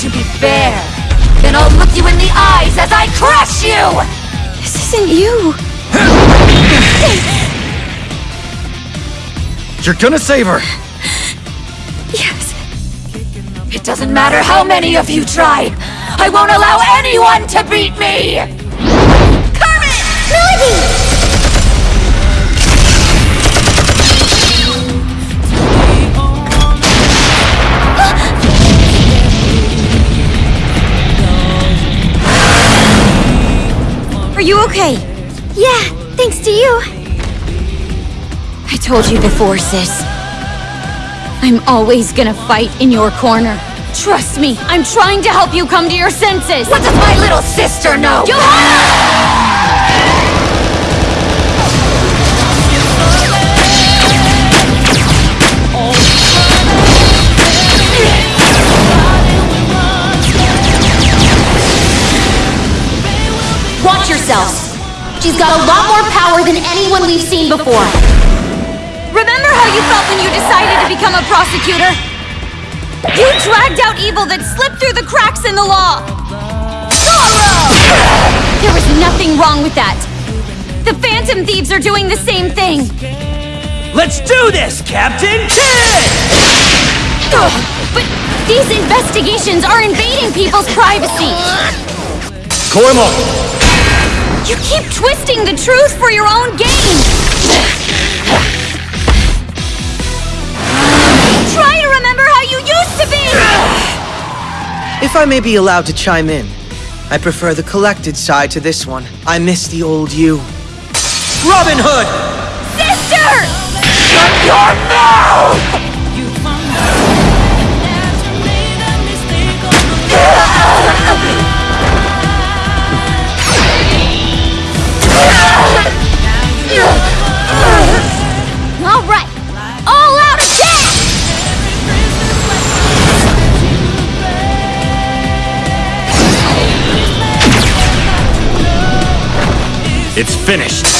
to be fair, then I'll look you in the eyes as I crush you! This isn't you. You're gonna save her! Yes. It doesn't matter how many of you try! I won't allow anyone to beat me! Are you okay? Yeah, thanks to you. I told you before, sis. I'm always gonna fight in your corner. Trust me, I'm trying to help you come to your senses! What does my little sister know? Johanna! Watch yourselves. She's got a lot more power than anyone we've seen before. Remember how you felt when you decided to become a prosecutor? You dragged out evil that slipped through the cracks in the law! Zorro! There was nothing wrong with that. The Phantom Thieves are doing the same thing. Let's do this, Captain Kidd! Ugh, But these investigations are invading people's privacy. Goemon! You keep twisting the truth for your own gain. Try to remember how you used to be! If I may be allowed to chime in, I prefer the collected side to this one. I miss the old you. Robin Hood! Sister! Shut your mouth! It's finished!